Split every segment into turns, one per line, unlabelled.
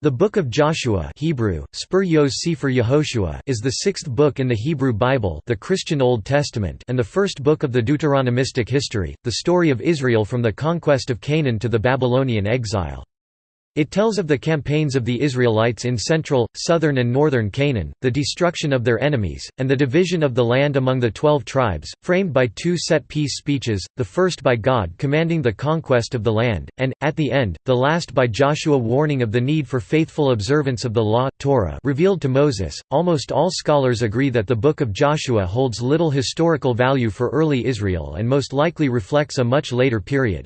The Book of Joshua Hebrew, Spur Sefer Yehoshua is the sixth book in the Hebrew Bible the Christian Old Testament and the first book of the Deuteronomistic history, the story of Israel from the conquest of Canaan to the Babylonian exile. It tells of the campaigns of the Israelites in central, southern and northern Canaan, the destruction of their enemies, and the division of the land among the twelve tribes, framed by two set peace speeches, the first by God commanding the conquest of the land, and, at the end, the last by Joshua warning of the need for faithful observance of the law, Torah revealed to Moses. Almost all scholars agree that the Book of Joshua holds little historical value for early Israel and most likely reflects a much later period.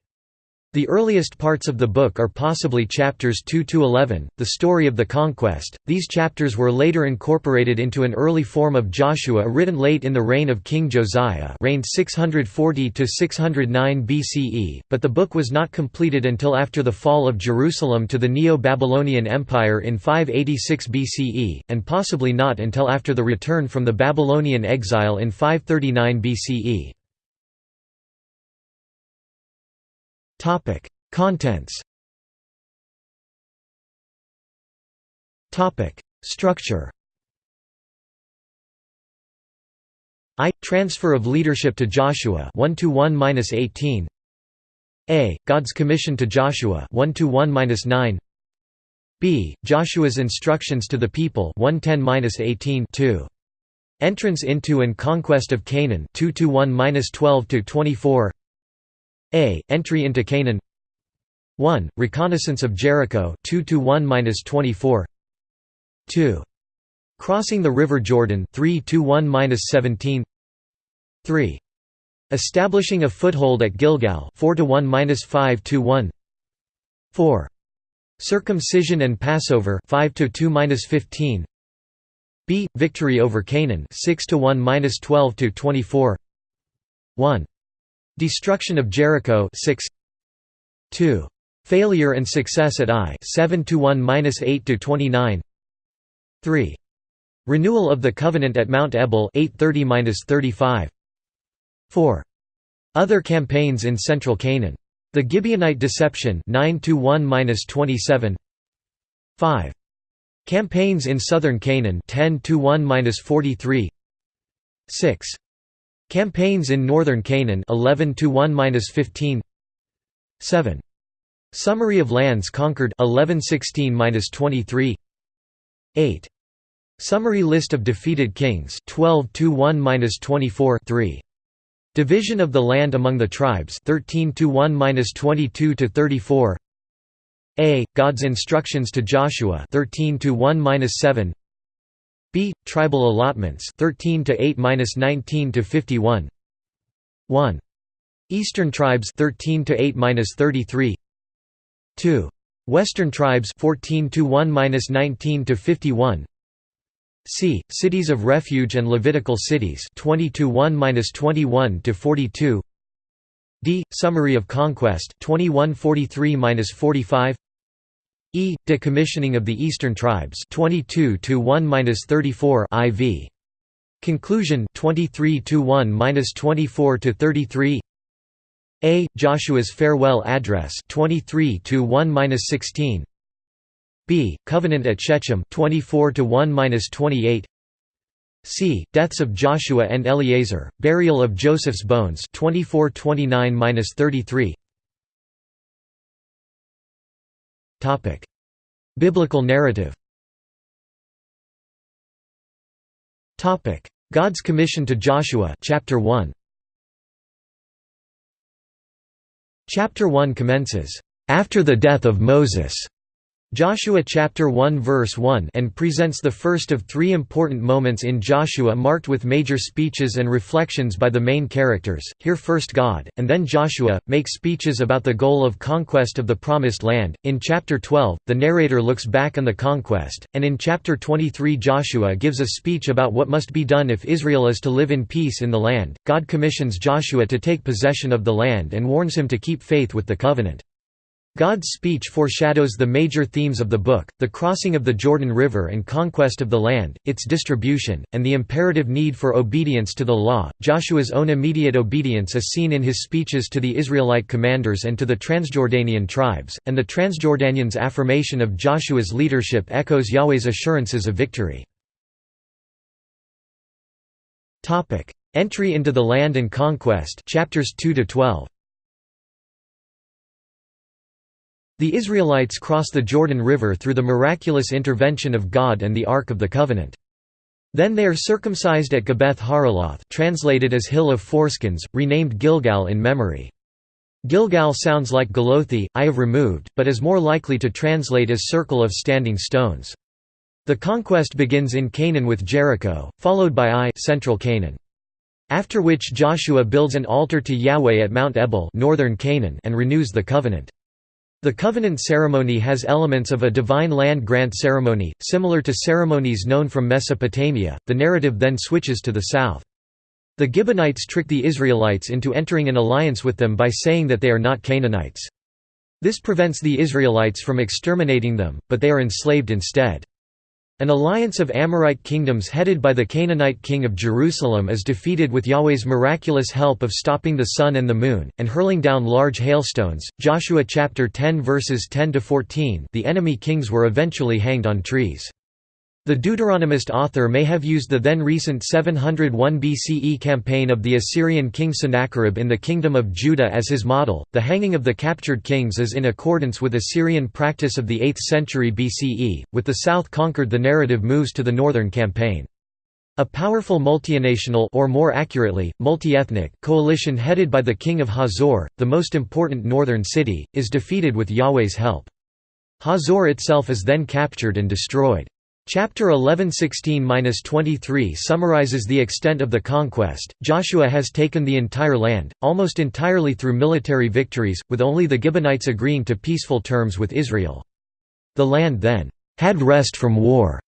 The earliest parts of the book are possibly chapters 2 to 11, the story of the conquest. These chapters were later incorporated into an early form of Joshua written late in the reign of King Josiah, reigned 640 to 609 BCE, but the book was not completed until after the fall of Jerusalem to the Neo-Babylonian Empire in 586 BCE, and possibly not until after the return from the Babylonian exile in 539 BCE.
Topic: Contents. Topic: Structure.
I transfer of leadership to Joshua 1 to 1-18. A God's commission to Joshua 1 to 1-9. B Joshua's instructions to the people 110-18 2. Entrance into and conquest of Canaan 2 to 1-12 to 24. A. Entry into Canaan 1. Reconnaissance of Jericho 2 to 1-24 2. Crossing the River Jordan 3 to 1-17 3. Establishing a foothold at Gilgal 4 to 1-5 to 1 4. Circumcision and Passover 5 to 2-15 B. Victory over Canaan 6 to 1-12 to 24 1. Destruction of Jericho 6 2 Failure and success at Ai 7 to 1-8 to 29 3 Renewal of the covenant at Mount Ebal 830-35 4 Other campaigns in central Canaan. The Gibeonite deception 9 to 1-27 5 Campaigns in southern Canaan 10 to 1-43 6 Campaigns in northern Canaan 11 to 1-15 7 Summary of lands conquered 1116-23 8 Summary list of defeated kings 12 to 1-24 3 Division of the land among the tribes 13 to 1-22 to 34 A. God's instructions to Joshua 13 to 1-7 B tribal allotments 13 to 8-19 to 51 1 Eastern tribes 13 to 8-33 2 Western tribes 14 to 1-19 to 51 C cities of refuge and Levitical cities 20 to 1-21 to 42 D summary of conquest 2143-45 E. Decommissioning of the Eastern Tribes 22 1-34 IV. Conclusion 23 to 1-24 to 33. A. Joshua's farewell address 23 to 1-16. B. Covenant at Shechem 24 1-28. C. Deaths of Joshua and Eleazar, burial of Joseph's bones 24-29-33. Topic: Biblical narrative. Topic: God's commission to Joshua, chapter 1. Chapter 1 commences, "After the death of Moses." Joshua chapter 1 verse 1 and presents the first of three important moments in Joshua marked with major speeches and reflections by the main characters. Here first God, and then Joshua, make speeches about the goal of conquest of the Promised Land. In chapter 12, the narrator looks back on the conquest, and in chapter 23 Joshua gives a speech about what must be done if Israel is to live in peace in the land. God commissions Joshua to take possession of the land and warns him to keep faith with the covenant. God's speech foreshadows the major themes of the book, the crossing of the Jordan River and conquest of the land, its distribution, and the imperative need for obedience to the law. Joshua's own immediate obedience is seen in his speeches to the Israelite commanders and to the Transjordanian tribes, and the Transjordanians' affirmation of Joshua's leadership echoes Yahweh's assurances of victory. Entry into the land and conquest chapters 2 to 12. The Israelites cross the Jordan River through the miraculous intervention of God and the Ark of the Covenant. Then they are circumcised at Gibbeth Haaraloth translated as Hill of Foreskins, renamed Gilgal in memory. Gilgal sounds like Galothi, I have removed, but is more likely to translate as Circle of Standing Stones. The conquest begins in Canaan with Jericho, followed by Ai central Canaan. After which Joshua builds an altar to Yahweh at Mount Ebal northern Canaan and renews the covenant. The covenant ceremony has elements of a divine land grant ceremony, similar to ceremonies known from Mesopotamia. The narrative then switches to the south. The Gibeonites trick the Israelites into entering an alliance with them by saying that they are not Canaanites. This prevents the Israelites from exterminating them, but they are enslaved instead. An alliance of Amorite kingdoms headed by the Canaanite king of Jerusalem is defeated with Yahweh's miraculous help of stopping the sun and the moon, and hurling down large hailstones. Joshua chapter 10 verses 10 to 14. The enemy kings were eventually hanged on trees. The Deuteronomist author may have used the then recent 701 BCE campaign of the Assyrian king Sennacherib in the Kingdom of Judah as his model. The hanging of the captured kings is in accordance with Assyrian practice of the 8th century BCE. With the south conquered, the narrative moves to the northern campaign. A powerful multinational or more accurately, multi-ethnic coalition headed by the king of Hazor, the most important northern city, is defeated with Yahweh's help. Hazor itself is then captured and destroyed. Chapter 11:16-23 summarizes the extent of the conquest. Joshua has taken the entire land, almost entirely through military victories, with only the Gibeonites agreeing to peaceful terms with Israel. The land then had rest from war.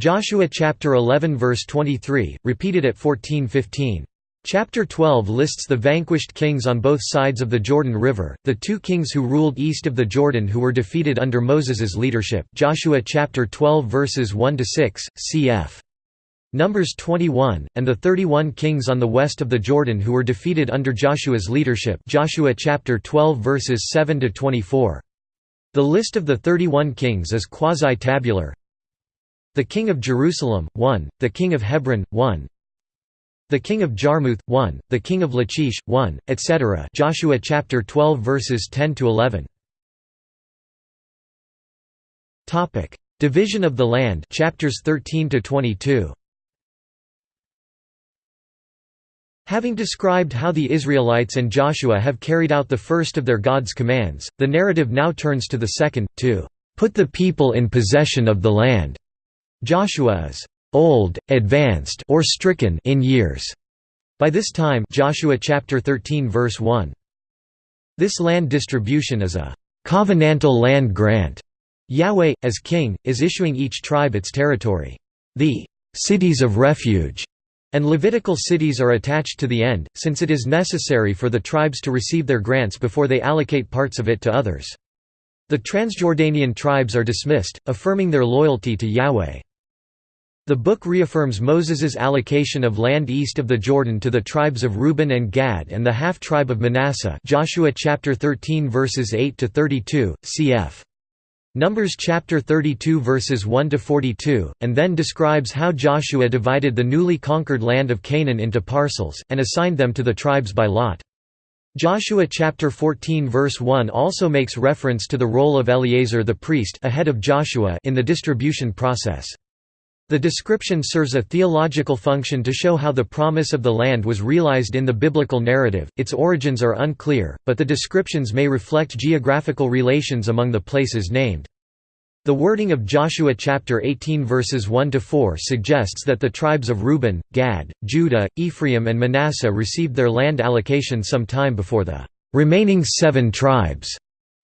Joshua chapter 11 verse 23, repeated at 14:15. Chapter 12 lists the vanquished kings on both sides of the Jordan River, the two kings who ruled east of the Jordan who were defeated under Moses's leadership Joshua chapter 12 verses 1 to 6, cf. Numbers 21, and the 31 kings on the west of the Jordan who were defeated under Joshua's leadership Joshua chapter 12 verses 7 to 24. The list of the 31 kings is quasi-tabular. The king of Jerusalem, 1, the king of Hebron, 1, the king of Jarmuth, 1, the king of Lachish, 1, etc. Joshua chapter 12 verses 10 to 11. Topic: Division of the land, chapters 13 to 22. Having described how the Israelites and Joshua have carried out the first of their God's commands, the narrative now turns to the second, to put the people in possession of the land. Joshua is old, advanced or stricken in years. By this time Joshua chapter 13 verse 1. This land distribution is a covenantal land grant. Yahweh, as king, is issuing each tribe its territory. The cities of refuge and Levitical cities are attached to the end, since it is necessary for the tribes to receive their grants before they allocate parts of it to others. The Transjordanian tribes are dismissed, affirming their loyalty to Yahweh. The book reaffirms Moses's allocation of land east of the Jordan to the tribes of Reuben and Gad and the half-tribe of Manasseh Joshua chapter 13 verses 8 to 32, cf. Numbers chapter 32 verses 1 to 42, and then describes how Joshua divided the newly conquered land of Canaan into parcels and assigned them to the tribes by lot. Joshua chapter 14 verse 1 also makes reference to the role of Eleazar the priest ahead of Joshua in the distribution process. The description serves a theological function to show how the promise of the land was realized in the biblical narrative. Its origins are unclear, but the descriptions may reflect geographical relations among the places named. The wording of Joshua chapter 18 verses 1 to 4 suggests that the tribes of Reuben, Gad, Judah, Ephraim and Manasseh received their land allocation some time before the remaining 7 tribes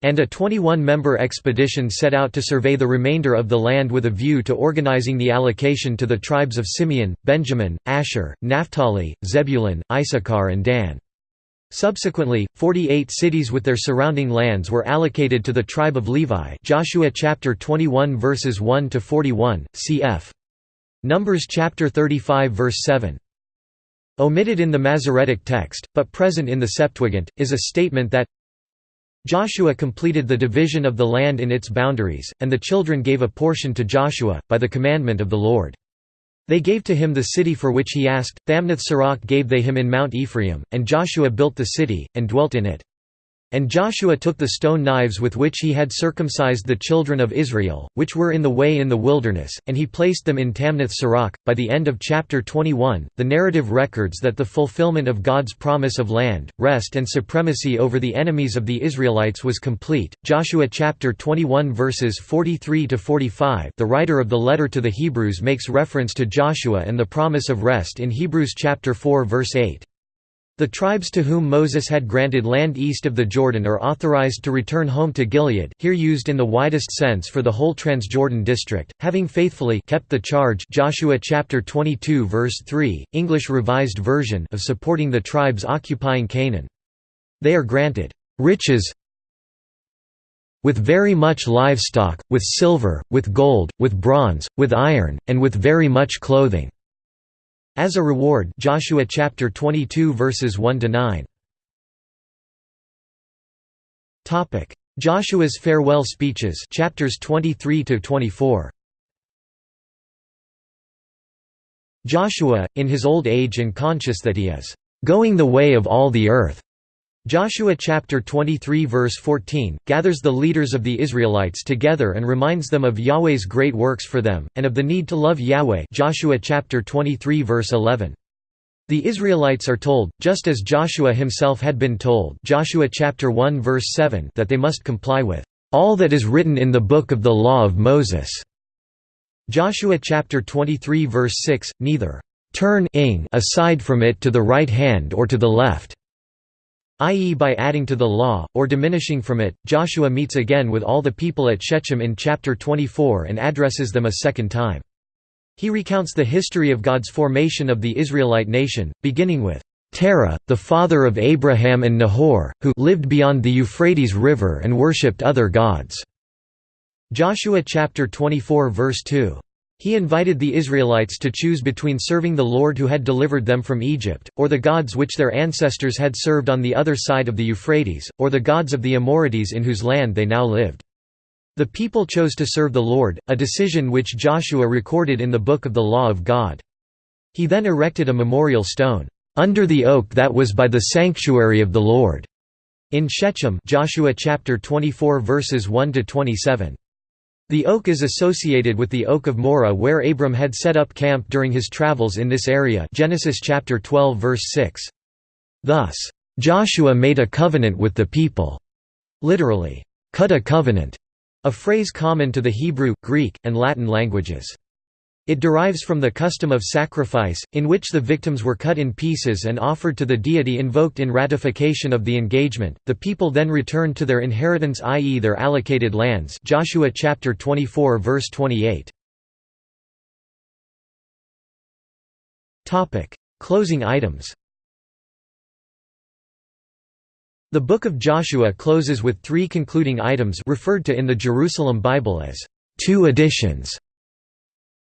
and a 21-member expedition set out to survey the remainder of the land with a view to organizing the allocation to the tribes of Simeon, Benjamin, Asher, Naphtali, Zebulun, Issachar and Dan. Subsequently, 48 cities with their surrounding lands were allocated to the tribe of Levi Joshua chapter 21 verses 1 to 41, cf. Numbers chapter 35 verse 7. Omitted in the Masoretic text, but present in the Septuagint, is a statement that Joshua completed the division of the land in its boundaries, and the children gave a portion to Joshua, by the commandment of the Lord. They gave to him the city for which he asked, Thamnath Serach gave they him in Mount Ephraim, and Joshua built the city, and dwelt in it. And Joshua took the stone knives with which he had circumcised the children of Israel, which were in the way in the wilderness, and he placed them in Tamnath Serach. By the end of chapter 21, the narrative records that the fulfillment of God's promise of land, rest, and supremacy over the enemies of the Israelites was complete. Joshua chapter 21 verses 43 to 45. The writer of the letter to the Hebrews makes reference to Joshua and the promise of rest in Hebrews chapter 4 verse 8. The tribes to whom Moses had granted land east of the Jordan are authorized to return home to Gilead here used in the widest sense for the whole Transjordan district, having faithfully kept the charge Joshua chapter 22 verse 3, English Revised Version of supporting the tribes occupying Canaan. They are granted riches with very much livestock, with silver, with gold, with bronze, with iron, and with very much clothing. As a reward Joshua chapter 22 verses 1 to 9 Topic. Joshua's farewell speeches chapters 23 to 24 Joshua in his old age and conscious that he is going the way of all the earth Joshua chapter 23 verse 14, gathers the leaders of the Israelites together and reminds them of Yahweh's great works for them, and of the need to love Yahweh Joshua chapter 23 verse 11. The Israelites are told, just as Joshua himself had been told Joshua chapter 1 verse 7 that they must comply with all that is written in the book of the law of Moses. Joshua chapter 23 verse 6, neither turn aside from it to the right hand or to the left i.e. by adding to the law, or diminishing from it. Joshua meets again with all the people at Shechem in chapter 24 and addresses them a second time. He recounts the history of God's formation of the Israelite nation, beginning with Terah, the father of Abraham and Nahor, who lived beyond the Euphrates River and worshipped other gods. Joshua chapter 24 verse 2. He invited the Israelites to choose between serving the Lord who had delivered them from Egypt, or the gods which their ancestors had served on the other side of the Euphrates, or the gods of the Amorites in whose land they now lived. The people chose to serve the Lord, a decision which Joshua recorded in the Book of the Law of God. He then erected a memorial stone, "...under the oak that was by the sanctuary of the Lord." In Shechem Joshua chapter 24 verses 1 to 27. The oak is associated with the Oak of Morah where Abram had set up camp during his travels in this area Genesis chapter 12 verse 6. Thus, "...Joshua made a covenant with the people." Literally, "...cut a covenant," a phrase common to the Hebrew, Greek, and Latin languages. It derives from the custom of sacrifice, in which the victims were cut in pieces and offered to the deity invoked in ratification of the engagement. The people then returned to their inheritance, i.e., their allocated lands. Joshua chapter 24, verse 28. Topic: Closing items. The Book of Joshua closes with three concluding items referred to in the Jerusalem Bible as two editions.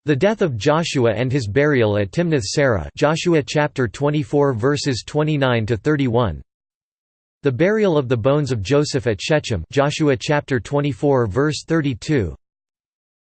The death of Joshua and his burial at Timnath Serah Joshua chapter 24 verses 29 to 31 The burial of the bones of Joseph at Shechem Joshua chapter 24 verse 32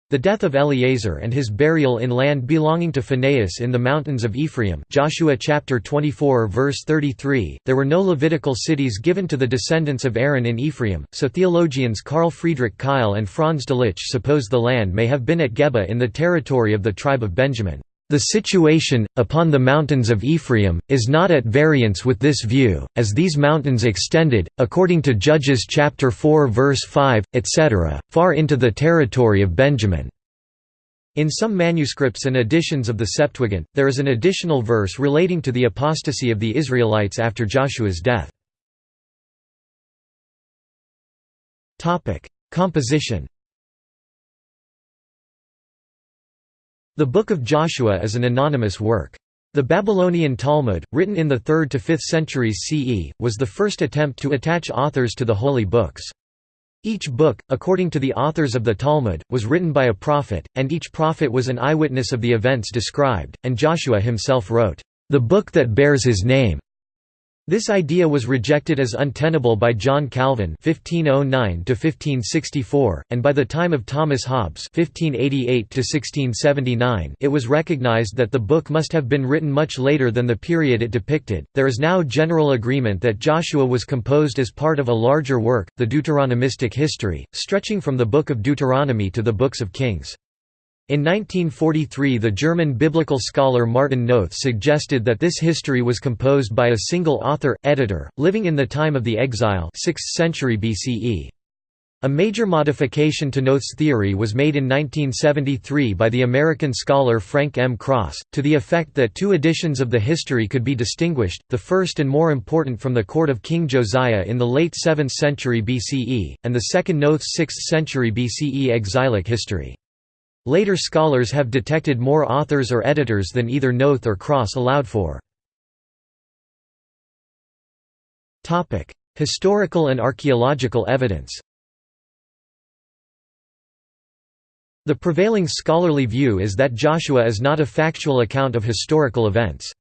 the death of Eleazar and his burial in land belonging to Phinehas in the mountains of Ephraim. Joshua chapter 24 verse 33 There were no Levitical cities given to the descendants of Aaron in Ephraim so theologians Carl Friedrich Keil and Franz Delitzsch suppose the land may have been at Geba in the territory of the tribe of Benjamin the situation, upon the mountains of Ephraim, is not at variance with this view, as these mountains extended, according to Judges chapter 4 verse 5, etc., far into the territory of Benjamin. In some manuscripts and editions of the Septuagint, there is an additional verse relating to the apostasy of the Israelites after Joshua's death. Composition The Book of Joshua is an anonymous work. The Babylonian Talmud, written in the 3rd to 5th centuries CE, was the first attempt to attach authors to the holy books. Each book, according to the authors of the Talmud, was written by a prophet, and each prophet was an eyewitness of the events described, and Joshua himself wrote, "...the book that bears his name." This idea was rejected as untenable by John Calvin (1509–1564), and by the time of Thomas Hobbes (1588–1679), it was recognized that the book must have been written much later than the period it depicted. There is now general agreement that Joshua was composed as part of a larger work, the Deuteronomistic history, stretching from the Book of Deuteronomy to the books of Kings. In 1943 the German biblical scholar Martin Noth suggested that this history was composed by a single author, editor, living in the time of the exile 6th century BCE. A major modification to Noth's theory was made in 1973 by the American scholar Frank M. Cross, to the effect that two editions of the history could be distinguished, the first and more important from the court of King Josiah in the late 7th century BCE, and the second Noth's 6th century BCE exilic history. Later scholars have detected more authors or editors than either Noth or Cross allowed for. Historical and archaeological evidence The prevailing scholarly view is that Joshua is not a factual account of historical events.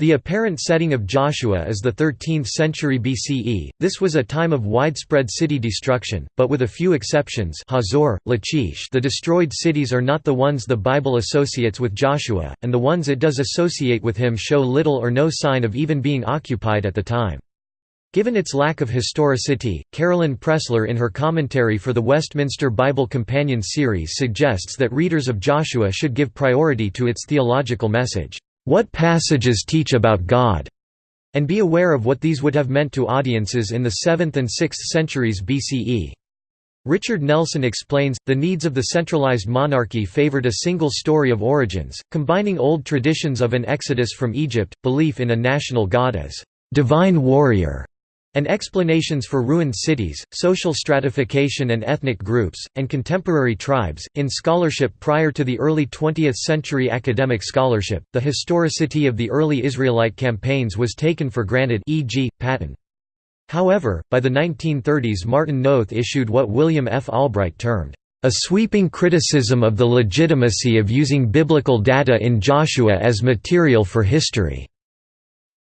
The apparent setting of Joshua is the 13th century BCE. This was a time of widespread city destruction, but with a few exceptions. Hazor, Lachish. The destroyed cities are not the ones the Bible associates with Joshua, and the ones it does associate with him show little or no sign of even being occupied at the time. Given its lack of historicity, Carolyn Pressler in her commentary for the Westminster Bible Companion series suggests that readers of Joshua should give priority to its theological message what passages teach about God, and be aware of what these would have meant to audiences in the 7th and 6th centuries BCE. Richard Nelson explains, the needs of the centralized monarchy favored a single story of origins, combining old traditions of an exodus from Egypt, belief in a national god as divine warrior, and explanations for ruined cities, social stratification and ethnic groups, and contemporary tribes. In scholarship prior to the early 20th century academic scholarship, the historicity of the early Israelite campaigns was taken for granted e.g., Patton. However, by the 1930s Martin Noth issued what William F. Albright termed, "...a sweeping criticism of the legitimacy of using biblical data in Joshua as material for history."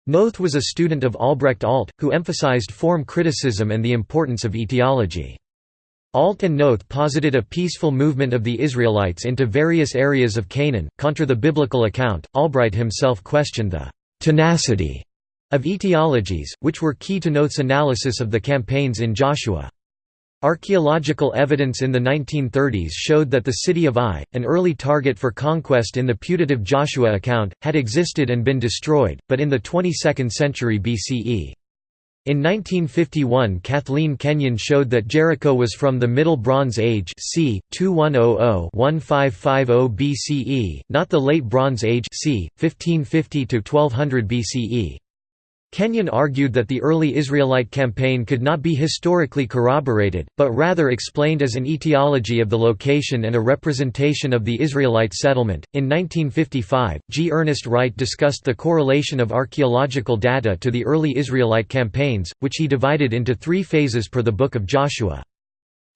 Noth was a student of Albrecht Alt, who emphasized form criticism and the importance of etiology. Alt and Noth posited a peaceful movement of the Israelites into various areas of Canaan. Contra the biblical account, Albright himself questioned the tenacity of etiologies, which were key to Noth's analysis of the campaigns in Joshua. Archaeological evidence in the 1930s showed that the city of Ai, an early target for conquest in the putative Joshua account, had existed and been destroyed, but in the 22nd century BCE. In 1951 Kathleen Kenyon showed that Jericho was from the Middle Bronze Age c. 2100–1550 BCE, not the Late Bronze Age c. 1550–1200 BCE. Kenyon argued that the early Israelite campaign could not be historically corroborated, but rather explained as an etiology of the location and a representation of the Israelite settlement. In 1955, G. Ernest Wright discussed the correlation of archaeological data to the early Israelite campaigns, which he divided into three phases per the Book of Joshua.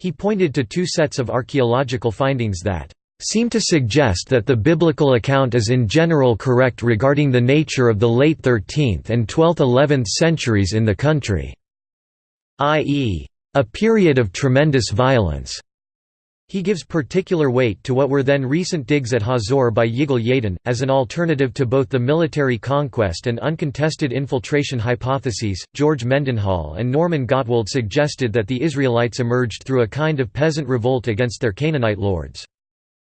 He pointed to two sets of archaeological findings that seem to suggest that the biblical account is in general correct regarding the nature of the late 13th and 12th–11th centuries in the country, i.e., a period of tremendous violence. He gives particular weight to what were then recent digs at Hazor by Yigal Yadin, as an alternative to both the military conquest and uncontested infiltration hypotheses. George Mendenhall and Norman Gottwald suggested that the Israelites emerged through a kind of peasant revolt against their Canaanite lords.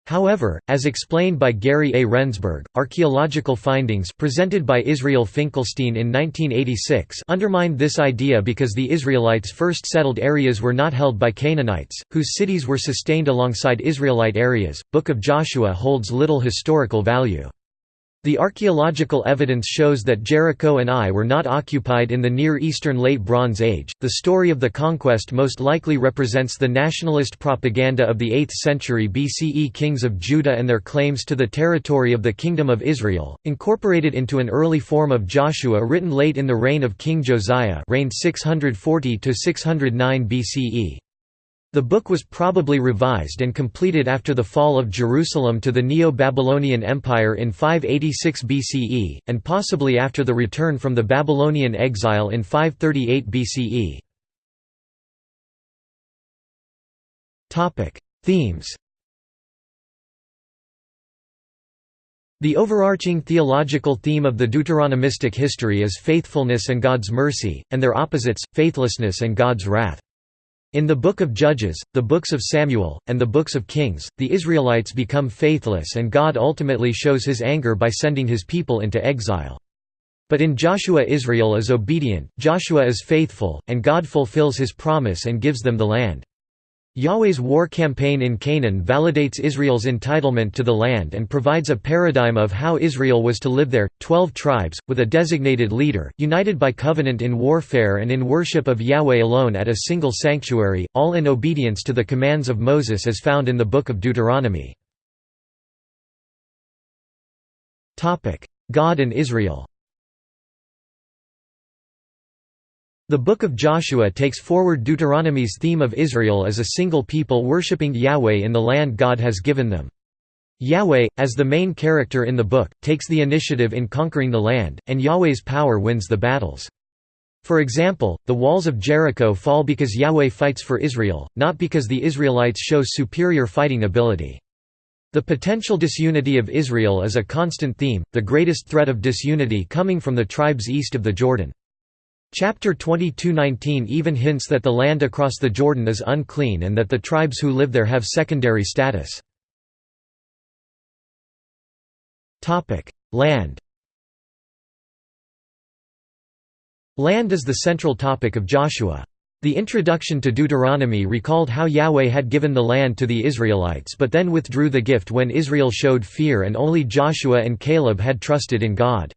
However, as explained by Gary A. Rendsburg, archaeological findings presented by Israel Finkelstein in 1986 undermined this idea because the Israelites' first settled areas were not held by Canaanites, whose cities were sustained alongside Israelite areas. Book of Joshua holds little historical value. The archaeological evidence shows that Jericho and Ai were not occupied in the Near Eastern Late Bronze Age. The story of the conquest most likely represents the nationalist propaganda of the 8th century BCE kings of Judah and their claims to the territory of the Kingdom of Israel, incorporated into an early form of Joshua written late in the reign of King Josiah, reigned 640 to 609 BCE. The book was probably revised and completed after the fall of Jerusalem to the Neo-Babylonian Empire in 586 BCE, and possibly after the return from the Babylonian exile in 538 BCE. Themes The overarching theological theme of the Deuteronomistic history is faithfulness and God's mercy, and their opposites, faithlessness and God's wrath. In the Book of Judges, the books of Samuel, and the books of Kings, the Israelites become faithless and God ultimately shows his anger by sending his people into exile. But in Joshua Israel is obedient, Joshua is faithful, and God fulfills his promise and gives them the land. Yahweh's war campaign in Canaan validates Israel's entitlement to the land and provides a paradigm of how Israel was to live there. Twelve tribes, with a designated leader, united by covenant in warfare and in worship of Yahweh alone at a single sanctuary, all in obedience to the commands of Moses as found in the Book of Deuteronomy. God and Israel The Book of Joshua takes forward Deuteronomy's theme of Israel as a single people worshipping Yahweh in the land God has given them. Yahweh, as the main character in the book, takes the initiative in conquering the land, and Yahweh's power wins the battles. For example, the walls of Jericho fall because Yahweh fights for Israel, not because the Israelites show superior fighting ability. The potential disunity of Israel is a constant theme, the greatest threat of disunity coming from the tribes east of the Jordan. Chapter 22:19 even hints that the land across the Jordan is unclean and that the tribes who live there have secondary status. Land Land is the central topic of Joshua. The introduction to Deuteronomy recalled how Yahweh had given the land to the Israelites but then withdrew the gift when Israel showed fear and only Joshua and Caleb had trusted in God.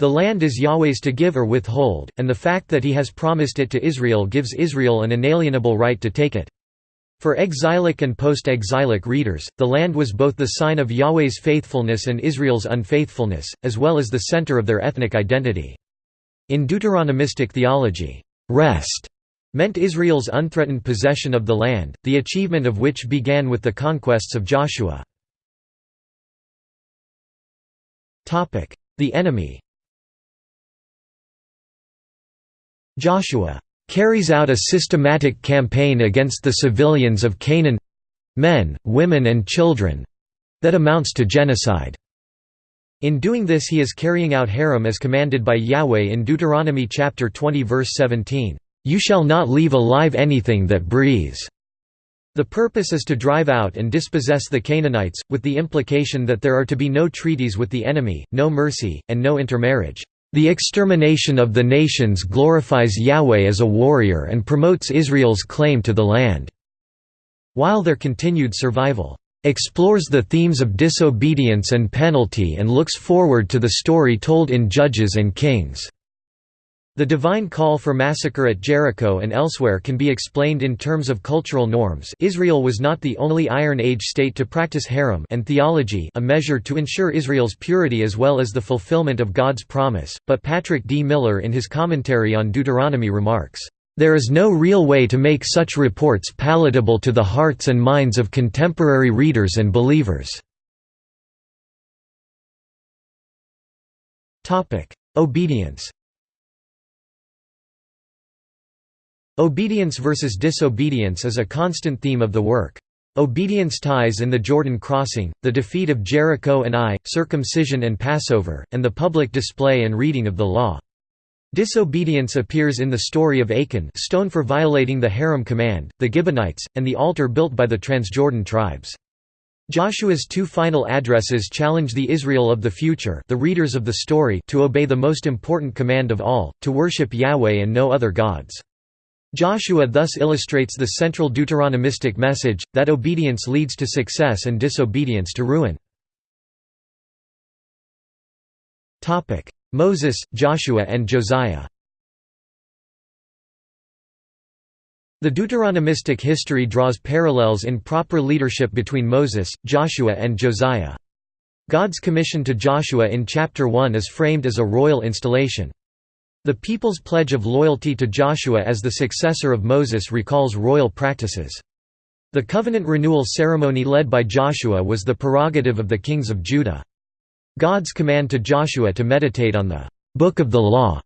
The land is Yahweh's to give or withhold, and the fact that he has promised it to Israel gives Israel an inalienable right to take it. For exilic and post-exilic readers, the land was both the sign of Yahweh's faithfulness and Israel's unfaithfulness, as well as the center of their ethnic identity. In Deuteronomistic theology, rest meant Israel's unthreatened possession of the land, the achievement of which began with the conquests of Joshua. The enemy Joshua carries out a systematic campaign against the civilians of Canaan—men, women and children—that amounts to genocide. In doing this he is carrying out herem as commanded by Yahweh in Deuteronomy chapter 20 verse 17, "You shall not leave alive anything that breathes." The purpose is to drive out and dispossess the Canaanites, with the implication that there are to be no treaties with the enemy, no mercy, and no intermarriage. The extermination of the nations glorifies Yahweh as a warrior and promotes Israel's claim to the land, while their continued survival explores the themes of disobedience and penalty and looks forward to the story told in Judges and Kings. The divine call for massacre at Jericho and elsewhere can be explained in terms of cultural norms Israel was not the only Iron Age state to practice herem and theology a measure to ensure Israel's purity as well as the fulfillment of God's promise, but Patrick D. Miller in his commentary on Deuteronomy remarks, "...there is no real way to make such reports palatable to the hearts and minds of contemporary readers and believers." Obedience Obedience versus disobedience is a constant theme of the work. Obedience ties in the Jordan crossing, the defeat of Jericho and Ai, circumcision and Passover, and the public display and reading of the law. Disobedience appears in the story of Achan stone for violating the herem command, the Gibeonites, and the altar built by the Transjordan tribes. Joshua's two final addresses challenge the Israel of the future the readers of the story to obey the most important command of all, to worship Yahweh and no other gods. Joshua thus illustrates the central Deuteronomistic message, that obedience leads to success and disobedience to ruin. Moses, Joshua and Josiah The Deuteronomistic history draws parallels in proper leadership between Moses, Joshua and Josiah. God's commission to Joshua in chapter 1 is framed as a royal installation. The people's pledge of loyalty to Joshua as the successor of Moses recalls royal practices. The covenant renewal ceremony led by Joshua was the prerogative of the kings of Judah. God's command to Joshua to meditate on the Book of the Law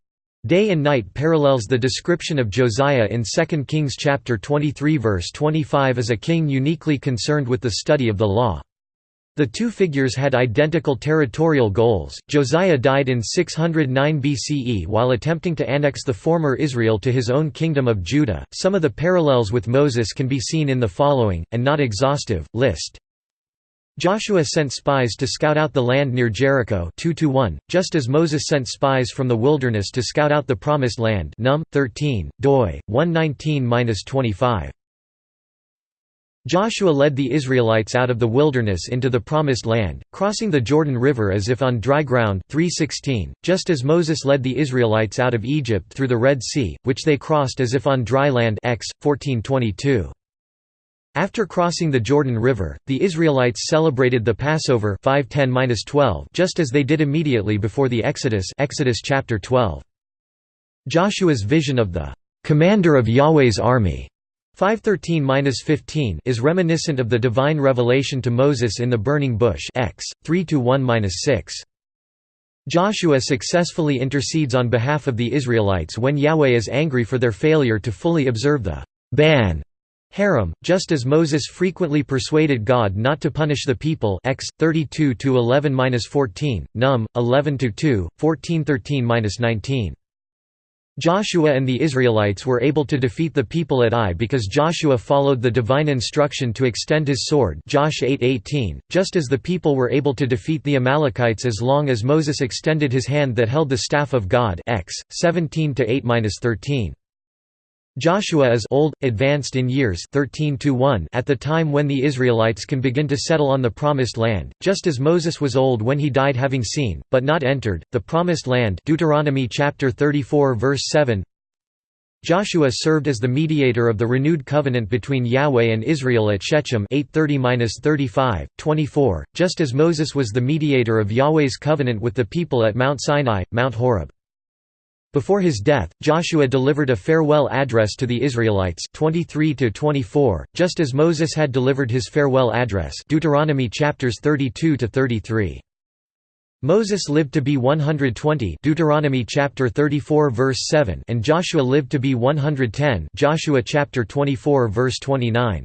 day and night parallels the description of Josiah in 2 Kings chapter 23 verse 25 as a king uniquely concerned with the study of the law. The two figures had identical territorial goals. Josiah died in 609 BCE while attempting to annex the former Israel to his own kingdom of Judah. Some of the parallels with Moses can be seen in the following, and not exhaustive, list. Joshua sent spies to scout out the land near Jericho 2 1, just as Moses sent spies from the wilderness to scout out the Promised Land Num. 13, doi, 119–25. Joshua led the Israelites out of the wilderness into the Promised Land, crossing the Jordan River as if on dry ground 316, just as Moses led the Israelites out of Egypt through the Red Sea, which they crossed as if on dry land X, 1422. After crossing the Jordan River, the Israelites celebrated the Passover 510-12 just as they did immediately before the Exodus Exodus chapter 12. Joshua's vision of the «commander of Yahweh's army» 513-15 is reminiscent of the divine revelation to Moses in the burning bush X 3-1-6. Joshua successfully intercedes on behalf of the Israelites when Yahweh is angry for their failure to fully observe the ban herem, just as Moses frequently persuaded God not to punish the people X 32-11-14, Num 11-2, 1413-19. Joshua and the Israelites were able to defeat the people at Ai because Joshua followed the divine instruction to extend his sword Josh 8:18, just as the people were able to defeat the Amalekites as long as Moses extended his hand that held the staff of God X 17-8-13. Joshua is old, advanced in years 13 to at the time when the Israelites can begin to settle on the Promised Land, just as Moses was old when he died having seen, but not entered, the Promised Land Deuteronomy chapter 34 verse 7 Joshua served as the mediator of the renewed covenant between Yahweh and Israel at Shechem 830-35, 24, just as Moses was the mediator of Yahweh's covenant with the people at Mount Sinai, Mount Horeb. Before his death, Joshua delivered a farewell address to the Israelites 23 24, just as Moses had delivered his farewell address Deuteronomy chapters 32 33. Moses lived to be 120 Deuteronomy chapter 34 verse 7 and Joshua lived to be 110 Joshua chapter 24 verse 29.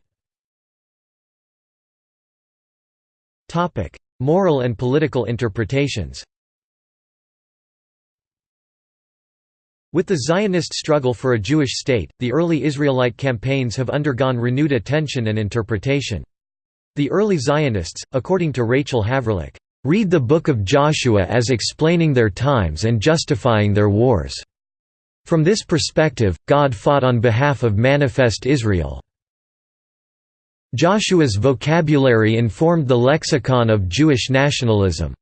Topic: Moral and political interpretations. With the Zionist struggle for a Jewish state, the early Israelite campaigns have undergone renewed attention and interpretation. The early Zionists, according to Rachel Havrelock, read the Book of Joshua as explaining their times and justifying their wars. From this perspective, God fought on behalf of manifest Israel. Joshua's vocabulary informed the lexicon of Jewish nationalism.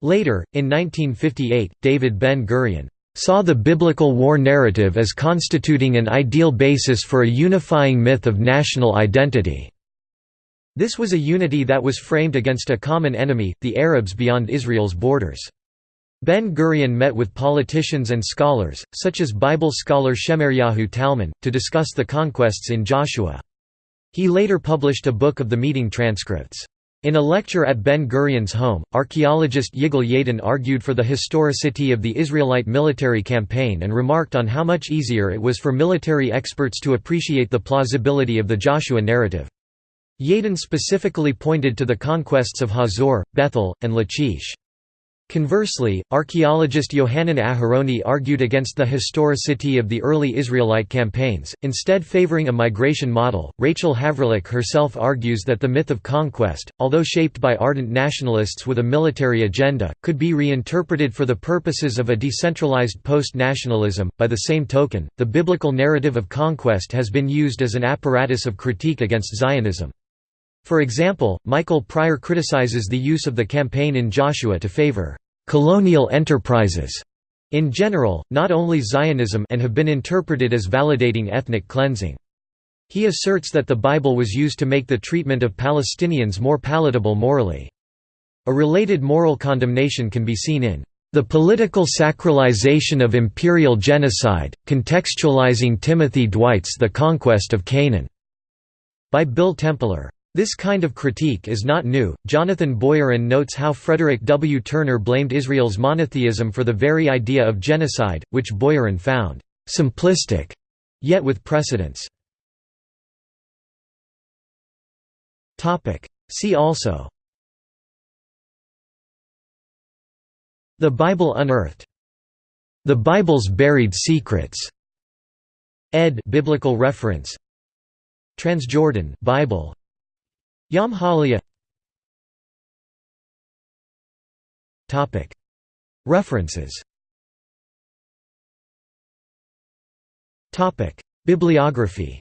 Later, in 1958, David Ben-Gurion saw the biblical war narrative as constituting an ideal basis for a unifying myth of national identity. This was a unity that was framed against a common enemy, the Arabs beyond Israel's borders. Ben-Gurion met with politicians and scholars, such as Bible scholar Shemaryahu Talmon, to discuss the conquests in Joshua. He later published a book of the meeting transcripts. In a lecture at Ben-Gurion's home, archaeologist Yigal Yadin argued for the historicity of the Israelite military campaign and remarked on how much easier it was for military experts to appreciate the plausibility of the Joshua narrative. Yadin specifically pointed to the conquests of Hazor, Bethel, and Lachish. Conversely, archaeologist Yohanan Aharoni argued against the historicity of the early Israelite campaigns, instead favoring a migration model. Rachel Havrelock herself argues that the myth of conquest, although shaped by ardent nationalists with a military agenda, could be reinterpreted for the purposes of a decentralized post nationalism. By the same token, the biblical narrative of conquest has been used as an apparatus of critique against Zionism. For example, Michael Prior criticizes the use of the campaign in Joshua to favor colonial enterprises in general, not only Zionism and have been interpreted as validating ethnic cleansing. He asserts that the Bible was used to make the treatment of Palestinians more palatable morally. A related moral condemnation can be seen in the political sacralization of imperial genocide, contextualizing Timothy Dwight's The Conquest of Canaan, by Bill Templer. This kind of critique is not new. Jonathan Boyarin notes how Frederick W. Turner blamed Israel's monotheism for the very idea of genocide, which Boyarin found simplistic, yet with precedence. See also The Bible Unearthed The Bible's Buried Secrets Ed Biblical Reference Transjordan Bible Yam HaAliyah References Bibliography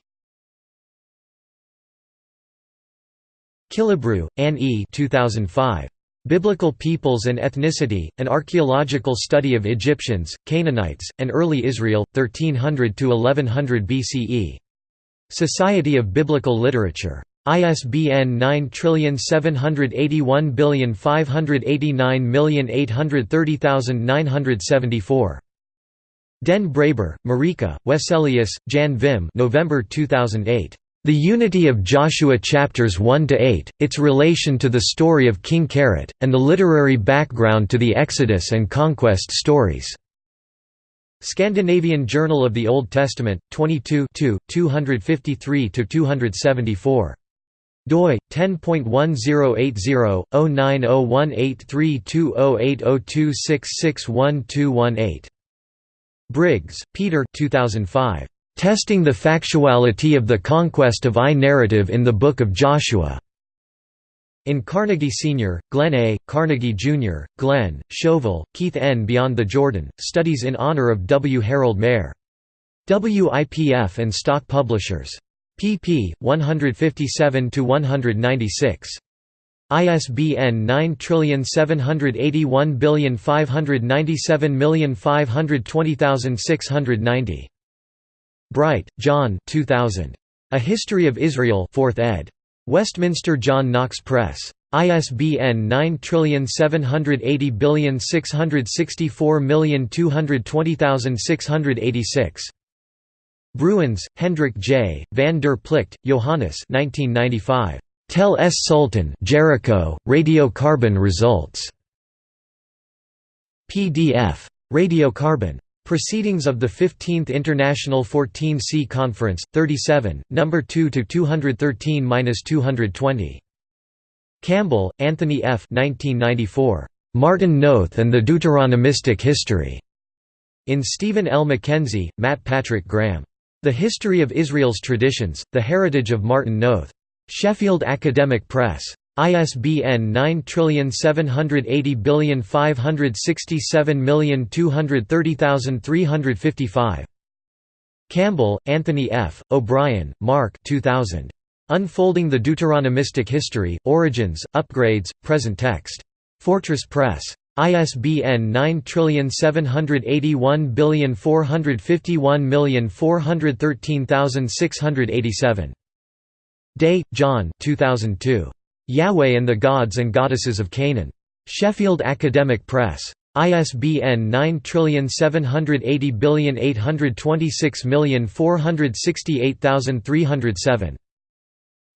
Killebrew, Ann E. 2005. Biblical Peoples and Ethnicity, An Archaeological Study of Egyptians, Canaanites, and Early Israel, 1300–1100 BCE. Society of Biblical Literature. ISBN 9781589830974. Den Braber, Marieke, Wesselius, Jan-Wim November 2008. The Unity of Joshua Chapters 1–8, its relation to the story of King Keret, and the literary background to the Exodus and Conquest stories. Scandinavian Journal of the Old Testament, 22 253–274 doi 10.1080/09018320802661218. Briggs, Peter 2005. Testing the Factuality of the Conquest of Ai Narrative in the Book of Joshua. In Carnagey Sr., Glenn A., Carnagey Jr., Glenn, Schoville, Keith N. Beyond the Jordan, Studies in Honor of W. Harold Mare. WIPF and Stock Publishers pp. 157–196. ISBN 9781597520690. Bright, John 2000. A History of Israel 4th ed. Westminster John Knox Press. ISBN 9780664220686. Bruins, Hendrik J., van der Plicht, Johannes 1995. Tel es Sultan Jericho, radiocarbon results. PDF. Radiocarbon. Proceedings of the 15th International 14C Conference, 37, No. 2 to 213-220. Campbell, Anthony F. 1994. Martin Noth and the Deuteronomistic History. In Steven L. McKenzie, Matt Patrick Graham. The History of Israel's Traditions, The Heritage of Martin Noth. Sheffield Academic Press. ISBN 9780567230355. Campbell, Anthony F., O'Brien, Mark 2000. Unfolding the Deuteronomistic History, Origins, Upgrades, Present Text. Fortress Press. ISBN 9781451413687. Day, John 2002. Yahweh and the Gods and Goddesses of Canaan. Sheffield Academic Press. ISBN 9780826468307.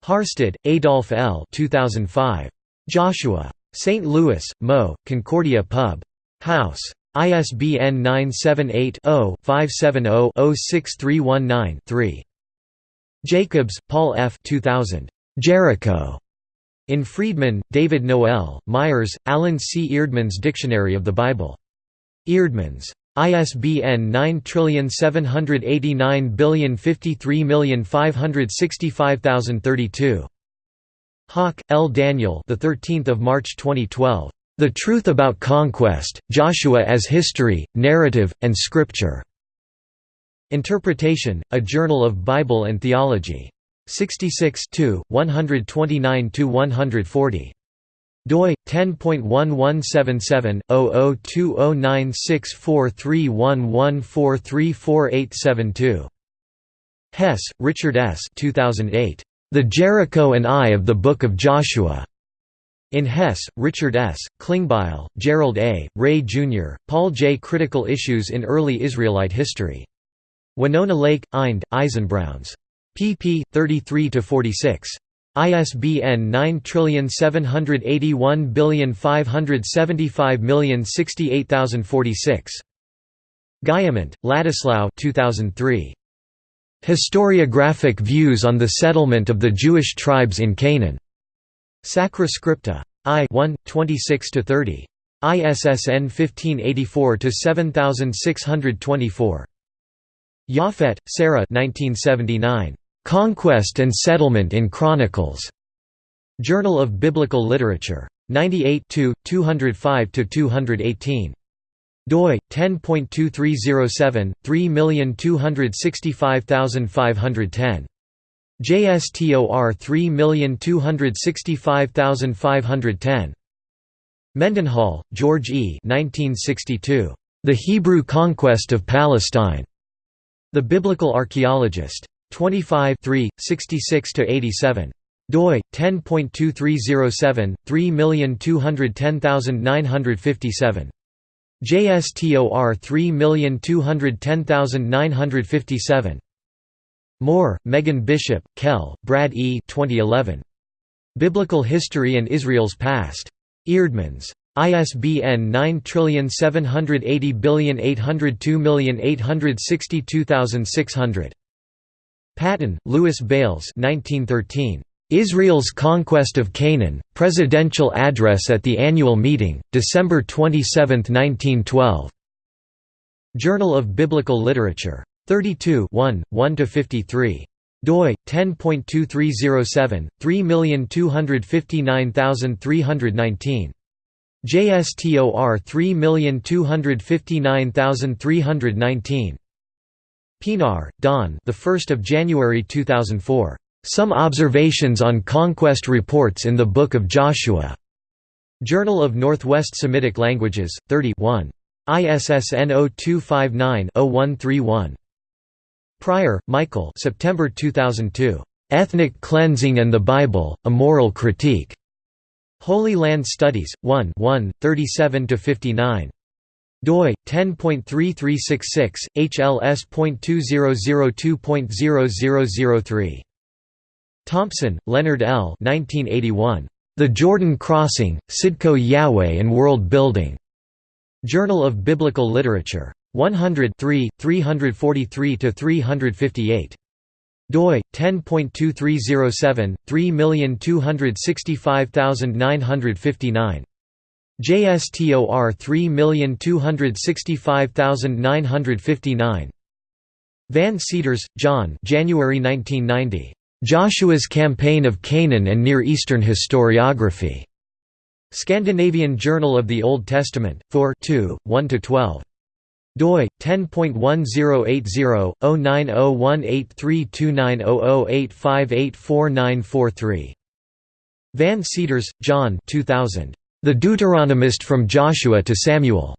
Harstad, Adolph L. 2005. Joshua. St. Louis, Mo., Concordia Pub. House. ISBN 978-0-570-06319-3. Jacobs, Paul F. 2000. Jericho. In Freedman, David Noel, Myers, Allen C. Eerdmans Dictionary of the Bible. Eerdmans. ISBN 9780553565032. Hawk, L. Daniel. The 13th of March 2012. The Truth About Conquest: Joshua as History, Narrative, and Scripture. Interpretation: A Journal of Bible and Theology. 66 129–140. doi 10.1177/0020964311434872. Hess, Richard S. 2008. The Jericho and Ai of the Book of Joshua. In Hess, Richard S., Klingbeil, Gerald A., Ray Jr., Paul J. Critical Issues in Early Israelite History. Winona Lake, Eind, Eisenbrauns. pp. 33–46. ISBN 9781575068046. Guillemont, Ladislao 2003. Historiographic Views on the Settlement of the Jewish Tribes in Canaan. Sacra Scripta. I 1, 26–30. ISSN 1584–7624. Japhet, Sara 1979. Conquest and Settlement in Chronicles. Journal of Biblical Literature. 98 205–218 doi 10.2307 3265510 JSTOR 3265510 Mendenhall, George E. 1962. The Hebrew Conquest of Palestine. The Biblical Archaeologist. 25 66–87 doi 10.2307 3210957 JSTOR 3210957 Moore, Megan Bishop, Kelle, Brad E. 2011. Biblical History and Israel's Past. Eerdmans. ISBN 9780802862600. Paton, Lewis Bayles 1913. Israel's Conquest of Canaan, Presidential Address at the Annual Meeting, December 27, 1912. Journal of Biblical Literature. 32 1, 1–53 doi 10.2307 3259319 JSTOR 3259319 Pienaar, Daan the 1st of January 2004 Some Observations on Conquest Reports in the Book of Joshua. Journal of Northwest Semitic Languages 31 ISSN 0259-0131 Prior, Michael September 2002. "'Ethnic Cleansing and the Bible, A Moral Critique' Holy Land Studies, 1 1, 37–59 doi 10.3366 hls.2002.0003 Thompson, Leonard L. 1981. The Jordan Crossing, Sidqot Yahweh and World Building. Journal of Biblical Literature. 100 343 358 doi 10.2307 3265959 JSTOR 3265959 Van Seters, John January 1990 Joshua's Campaign of Canaan and Near Eastern Historiography Scandinavian Journal of the Old Testament 4 2 1 12 doi 10.1080-09018329008584943 Van Seters, John 2000. The Deuteronomist from Joshua to Samuel.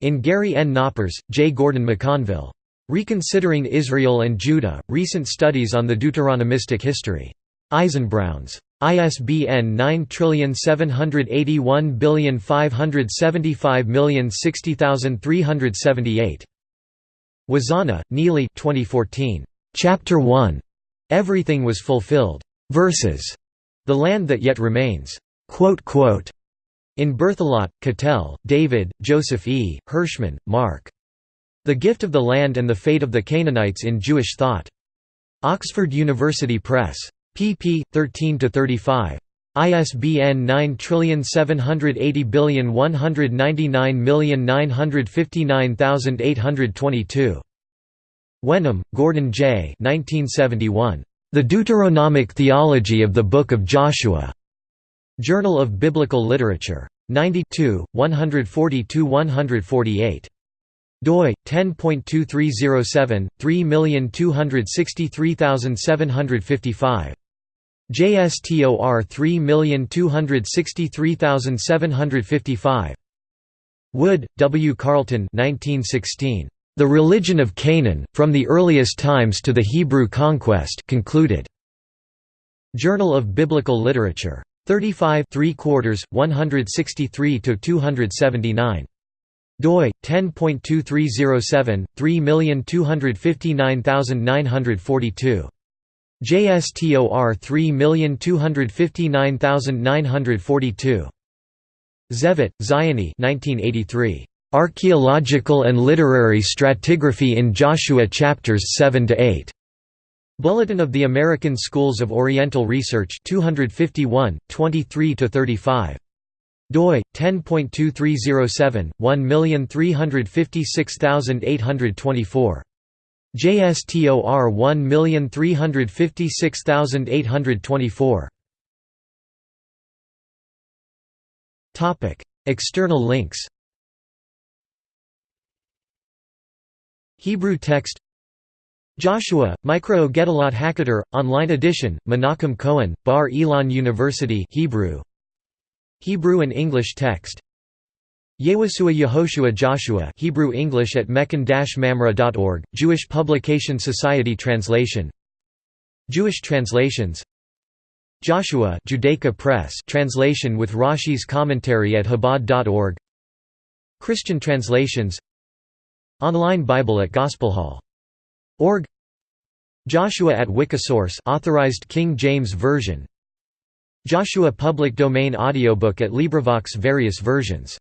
In Gary N. Knoppers, J. Gordon McConville. Reconsidering Israel and Judah, Recent Studies on the Deuteronomistic History. Eisenbrauns. ISBN 9781575060378. Wazana, Nili 2014. Chapter 1. Everything was fulfilled. Verses. The Land That Yet Remains. In Berthelot, Katell, David, Joseph E., Hirshman, Marc. The Gift of the Land and the Fate of the Canaanites in Jewish Thought. Oxford University Press pp. 13–35. ISBN 9780199959822. Wenham, Gordon J. 1971. The Deuteronomic Theology of the Book of Joshua. Journal of Biblical Literature. 92, 142–148 doi 10.2307 3263755 JSTOR 3263755. Wood, W. Carleton 1916. The Religion of Canaan, From the Earliest Times to the Hebrew Conquest concluded. Journal of Biblical Literature. 35 3 quarters, 163–279. Doi, 10.2307, 3259942. JSTOR 3259942. Zevit, Ziony 1983. Archaeological and Literary Stratigraphy in Joshua Chapters 7 to 8. Bulletin of the American Schools of Oriental Research 251, 23–35. Doi, 10.2307, 1356824. JSTOR 1356824. External links Hebrew text Joshua, Mikraot Gedolot Hakadosh, online edition, Menachem Cohen, Bar Ilan University Hebrew Hebrew and English text. Yewasua Yehoshua Joshua Hebrew English at mechon-mamre.org, Jewish Publication Society translation. Jewish translations. Joshua Judaica Press translation with Rashi's commentary at Chabad.org Christian translations. Online Bible at Gospelhall.org Joshua at Wikisource authorized King James Version Joshua public domain audiobook at LibriVox various versions